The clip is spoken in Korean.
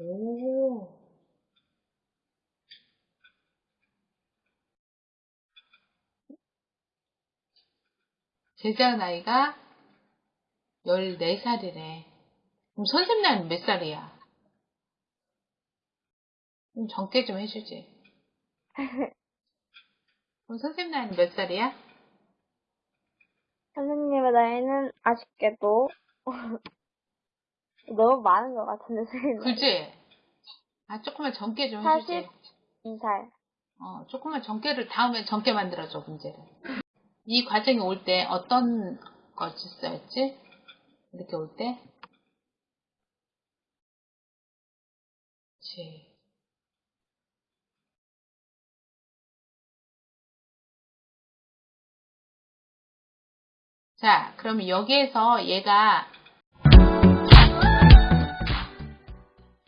오. 제자 나이가 14살이래. 그럼 선생님 나이는 몇 살이야? 좀 적게 좀 해주지. 그럼 선생님 나이는 몇 살이야? 선생님의 나이는 아쉽게도 너무 많은 것 같은데, 선생님. 그지? 아, 조금만 적게 좀 해주지. 42살. 어, 조금만 전개를, 다음에 전개 만들어줘, 문제를. 이 과정이 올 때 어떤 것이 써였지? 이렇게 올 때? 그치. 자, 그러면 여기에서 얘가